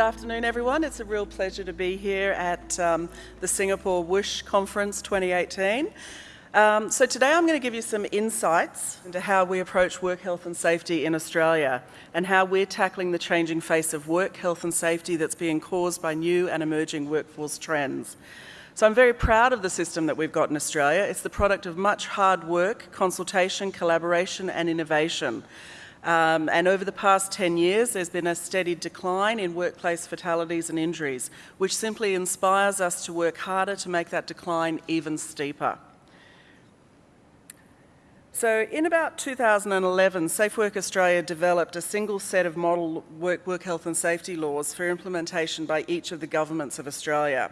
afternoon, everyone. It's a real pleasure to be here at um, the Singapore WSH Conference 2018. Um, so today I'm going to give you some insights into how we approach work health and safety in Australia and how we're tackling the changing face of work health and safety that's being caused by new and emerging workforce trends. So I'm very proud of the system that we've got in Australia. It's the product of much hard work, consultation, collaboration and innovation. Um, and over the past 10 years, there's been a steady decline in workplace fatalities and injuries, which simply inspires us to work harder to make that decline even steeper. So in about 2011, Safe Work Australia developed a single set of model work, work health and safety laws for implementation by each of the governments of Australia.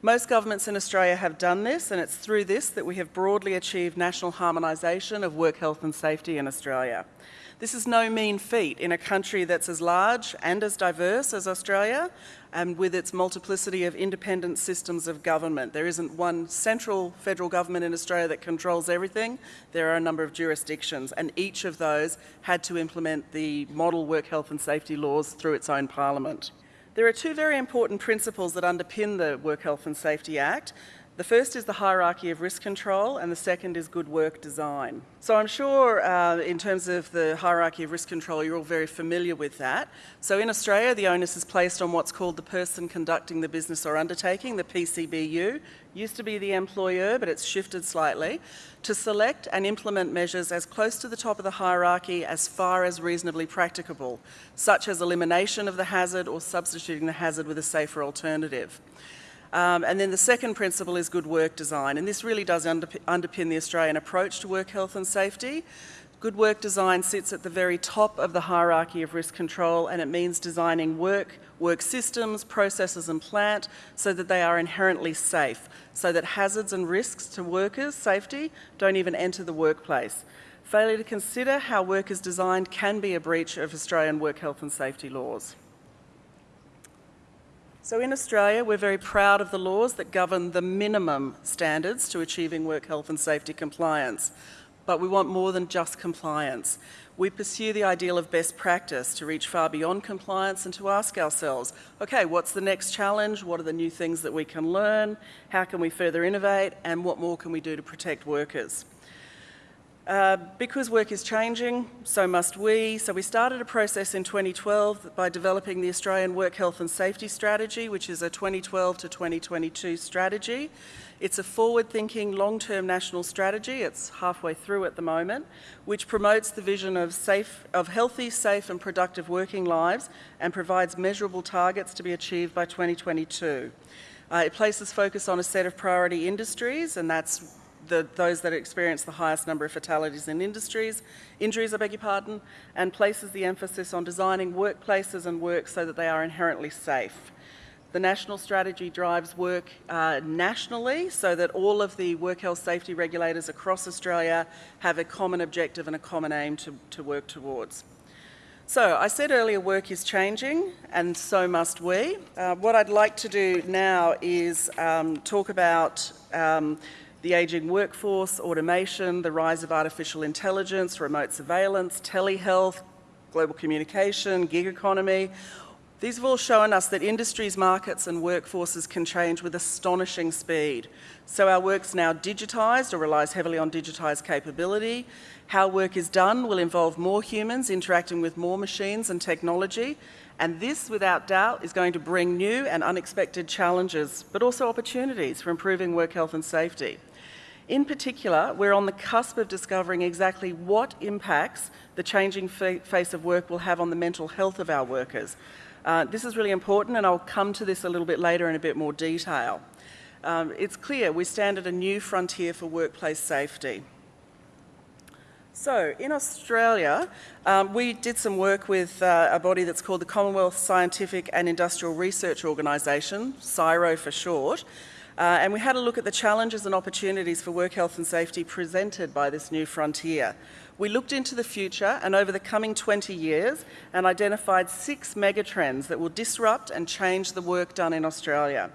Most governments in Australia have done this and it's through this that we have broadly achieved national harmonisation of work health and safety in Australia. This is no mean feat in a country that's as large and as diverse as Australia and with its multiplicity of independent systems of government. There isn't one central federal government in Australia that controls everything. There are a number of jurisdictions and each of those had to implement the model work health and safety laws through its own parliament. There are two very important principles that underpin the Work Health and Safety Act. The first is the hierarchy of risk control and the second is good work design. So I'm sure uh, in terms of the hierarchy of risk control you're all very familiar with that. So in Australia the onus is placed on what's called the person conducting the business or undertaking, the PCBU, used to be the employer but it's shifted slightly, to select and implement measures as close to the top of the hierarchy as far as reasonably practicable, such as elimination of the hazard or substituting the hazard with a safer alternative. Um, and then the second principle is good work design, and this really does underpin the Australian approach to work health and safety. Good work design sits at the very top of the hierarchy of risk control and it means designing work, work systems, processes and plant so that they are inherently safe, so that hazards and risks to workers' safety don't even enter the workplace. Failure to consider how work is designed can be a breach of Australian work health and safety laws. So in Australia, we're very proud of the laws that govern the minimum standards to achieving work health and safety compliance. But we want more than just compliance. We pursue the ideal of best practice to reach far beyond compliance and to ask ourselves, okay, what's the next challenge? What are the new things that we can learn? How can we further innovate? And what more can we do to protect workers? Uh, because work is changing, so must we. So we started a process in 2012 by developing the Australian Work Health and Safety Strategy, which is a 2012 to 2022 strategy. It's a forward-thinking, long-term national strategy, it's halfway through at the moment, which promotes the vision of, safe, of healthy, safe and productive working lives and provides measurable targets to be achieved by 2022. Uh, it places focus on a set of priority industries and that's the, those that experience the highest number of fatalities in industries, injuries, I beg your pardon, and places the emphasis on designing workplaces and work so that they are inherently safe. The national strategy drives work uh, nationally so that all of the work health safety regulators across Australia have a common objective and a common aim to, to work towards. So I said earlier work is changing and so must we. Uh, what I'd like to do now is um, talk about um, the ageing workforce, automation, the rise of artificial intelligence, remote surveillance, telehealth, global communication, gig economy. These have all shown us that industries, markets and workforces can change with astonishing speed. So our work's now digitised or relies heavily on digitised capability. How work is done will involve more humans interacting with more machines and technology and this, without doubt, is going to bring new and unexpected challenges, but also opportunities for improving work health and safety. In particular, we're on the cusp of discovering exactly what impacts the changing face of work will have on the mental health of our workers. Uh, this is really important and I'll come to this a little bit later in a bit more detail. Um, it's clear we stand at a new frontier for workplace safety. So, in Australia, um, we did some work with uh, a body that's called the Commonwealth Scientific and Industrial Research Organisation, CSIRO for short, uh, and we had a look at the challenges and opportunities for work health and safety presented by this new frontier. We looked into the future and over the coming 20 years and identified six megatrends that will disrupt and change the work done in Australia.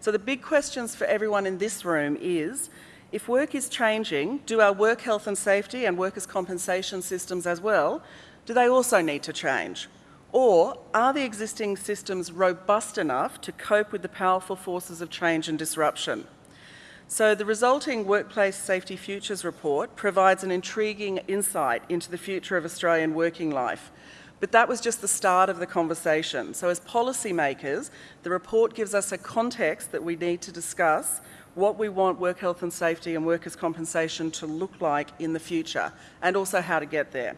So the big questions for everyone in this room is, if work is changing, do our work health and safety and workers' compensation systems as well, do they also need to change? Or are the existing systems robust enough to cope with the powerful forces of change and disruption? So the resulting Workplace Safety Futures report provides an intriguing insight into the future of Australian working life. But that was just the start of the conversation. So as policymakers, the report gives us a context that we need to discuss what we want work health and safety and workers' compensation to look like in the future, and also how to get there.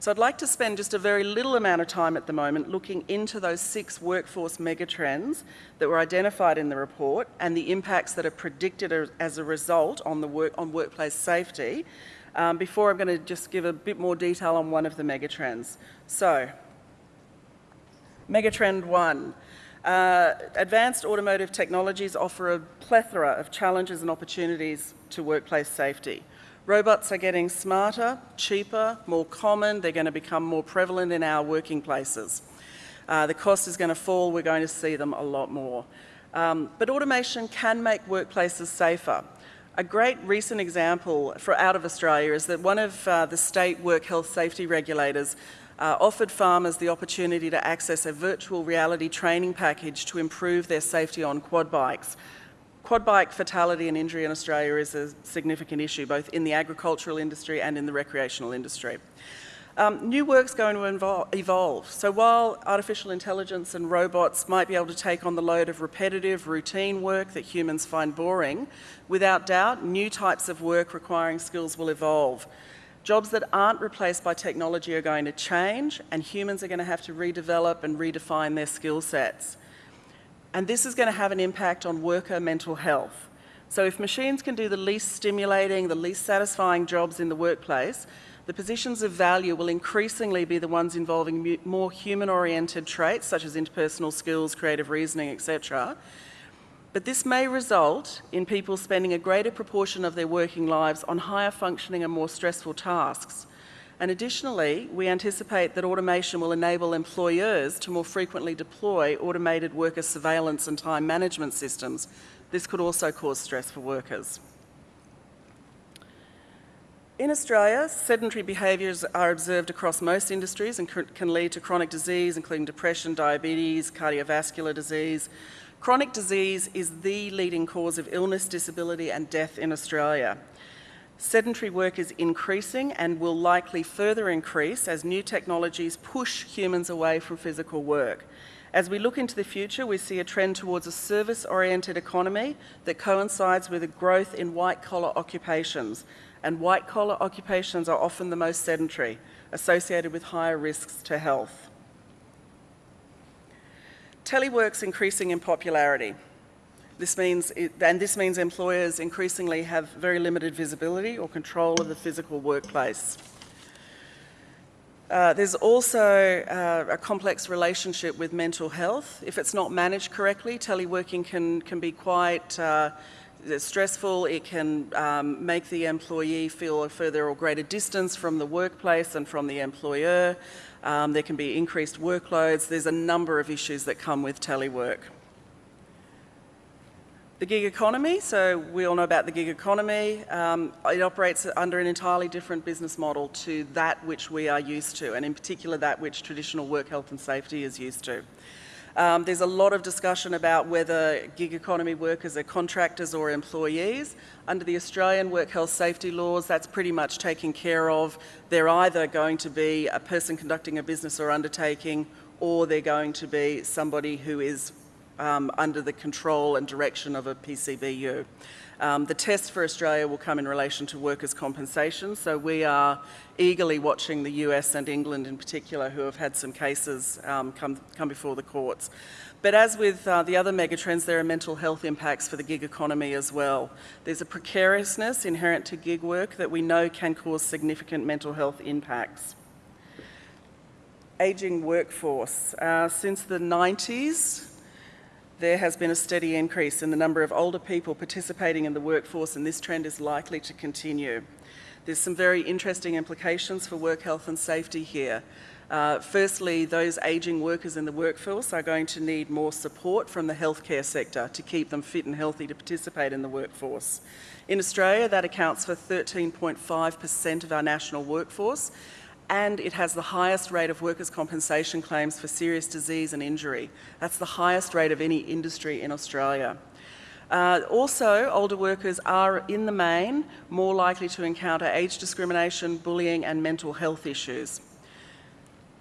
So I'd like to spend just a very little amount of time at the moment looking into those six workforce megatrends that were identified in the report and the impacts that are predicted as a result on, the work, on workplace safety um, before I'm going to just give a bit more detail on one of the megatrends. So, megatrend one. Uh, advanced automotive technologies offer a plethora of challenges and opportunities to workplace safety. Robots are getting smarter, cheaper, more common. They're going to become more prevalent in our working places. Uh, the cost is going to fall. We're going to see them a lot more. Um, but automation can make workplaces safer. A great recent example for out of Australia is that one of uh, the state work health safety regulators uh, offered farmers the opportunity to access a virtual reality training package to improve their safety on quad bikes. Quad bike fatality and injury in Australia is a significant issue, both in the agricultural industry and in the recreational industry. Um, new work's going to evolve. So while artificial intelligence and robots might be able to take on the load of repetitive, routine work that humans find boring, without doubt, new types of work requiring skills will evolve. Jobs that aren't replaced by technology are going to change, and humans are going to have to redevelop and redefine their skill sets. And this is going to have an impact on worker mental health. So if machines can do the least stimulating, the least satisfying jobs in the workplace, the positions of value will increasingly be the ones involving more human-oriented traits, such as interpersonal skills, creative reasoning, etc. But this may result in people spending a greater proportion of their working lives on higher functioning and more stressful tasks. And additionally, we anticipate that automation will enable employers to more frequently deploy automated worker surveillance and time management systems. This could also cause stress for workers. In Australia, sedentary behaviours are observed across most industries and can lead to chronic disease, including depression, diabetes, cardiovascular disease. Chronic disease is the leading cause of illness, disability and death in Australia. Sedentary work is increasing and will likely further increase as new technologies push humans away from physical work. As we look into the future, we see a trend towards a service-oriented economy that coincides with a growth in white-collar occupations. And white-collar occupations are often the most sedentary, associated with higher risks to health. Telework's increasing in popularity. This means, and this means employers increasingly have very limited visibility or control of the physical workplace. Uh, there's also uh, a complex relationship with mental health. If it's not managed correctly, teleworking can, can be quite uh, stressful. It can um, make the employee feel a further or greater distance from the workplace and from the employer. Um, there can be increased workloads. There's a number of issues that come with telework. The gig economy, so we all know about the gig economy. Um, it operates under an entirely different business model to that which we are used to, and in particular that which traditional work health and safety is used to. Um, there's a lot of discussion about whether gig economy workers are contractors or employees. Under the Australian work health safety laws, that's pretty much taken care of. They're either going to be a person conducting a business or undertaking, or they're going to be somebody who is um, under the control and direction of a PCBU. Um, the test for Australia will come in relation to workers' compensation, so we are eagerly watching the US and England in particular who have had some cases um, come, come before the courts. But as with uh, the other megatrends, there are mental health impacts for the gig economy as well. There's a precariousness inherent to gig work that we know can cause significant mental health impacts. Ageing workforce. Uh, since the 90s, there has been a steady increase in the number of older people participating in the workforce and this trend is likely to continue. There's some very interesting implications for work health and safety here. Uh, firstly, those ageing workers in the workforce are going to need more support from the healthcare sector to keep them fit and healthy to participate in the workforce. In Australia, that accounts for 13.5% of our national workforce and it has the highest rate of workers' compensation claims for serious disease and injury. That's the highest rate of any industry in Australia. Uh, also, older workers are, in the main, more likely to encounter age discrimination, bullying and mental health issues.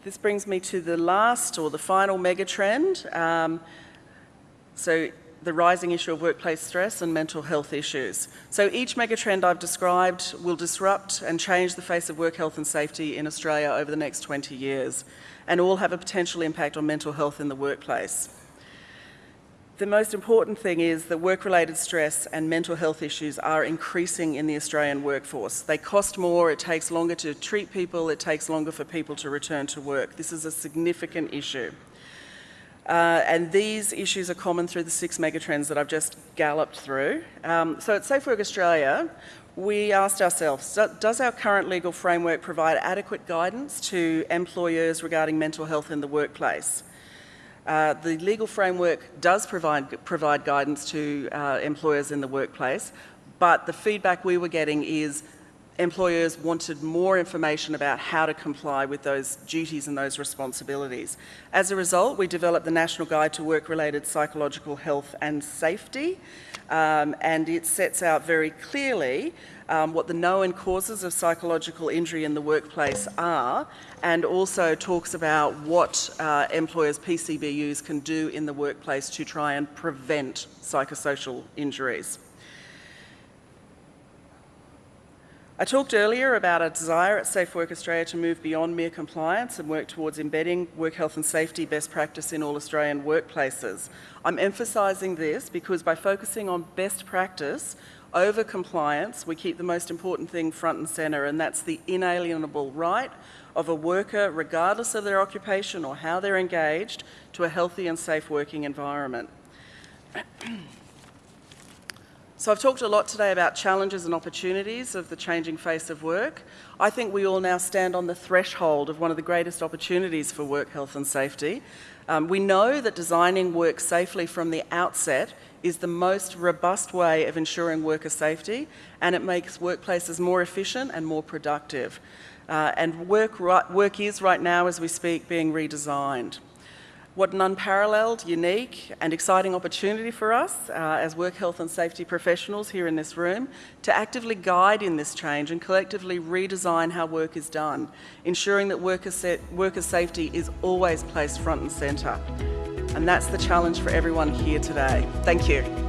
This brings me to the last or the final megatrend. Um, so the rising issue of workplace stress and mental health issues. So each megatrend I've described will disrupt and change the face of work health and safety in Australia over the next 20 years and all have a potential impact on mental health in the workplace. The most important thing is that work-related stress and mental health issues are increasing in the Australian workforce. They cost more, it takes longer to treat people, it takes longer for people to return to work. This is a significant issue. Uh, and these issues are common through the six megatrends that I've just galloped through. Um, so at Safe Work Australia, we asked ourselves, does our current legal framework provide adequate guidance to employers regarding mental health in the workplace? Uh, the legal framework does provide, provide guidance to uh, employers in the workplace, but the feedback we were getting is employers wanted more information about how to comply with those duties and those responsibilities. As a result, we developed the National Guide to Work-Related Psychological Health and Safety, um, and it sets out very clearly um, what the known causes of psychological injury in the workplace are, and also talks about what uh, employers' PCBUs can do in the workplace to try and prevent psychosocial injuries. I talked earlier about a desire at Safe Work Australia to move beyond mere compliance and work towards embedding work health and safety best practice in all Australian workplaces. I'm emphasising this because by focusing on best practice over compliance, we keep the most important thing front and centre and that's the inalienable right of a worker, regardless of their occupation or how they're engaged, to a healthy and safe working environment. So I've talked a lot today about challenges and opportunities of the changing face of work. I think we all now stand on the threshold of one of the greatest opportunities for work health and safety. Um, we know that designing work safely from the outset is the most robust way of ensuring worker safety and it makes workplaces more efficient and more productive. Uh, and work, work is right now, as we speak, being redesigned. What an unparalleled, unique and exciting opportunity for us uh, as work health and safety professionals here in this room to actively guide in this change and collectively redesign how work is done, ensuring that worker, worker safety is always placed front and centre. And that's the challenge for everyone here today. Thank you.